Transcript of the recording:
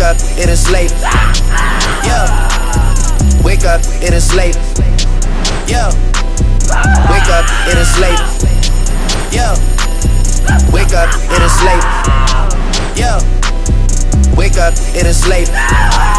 Wake up, it is late. Yeah. Wake up, it is late. Yeah. Wake up, it is late. Yeah. Wake up, it is late. Yeah. Wake up, it is late. Yeah.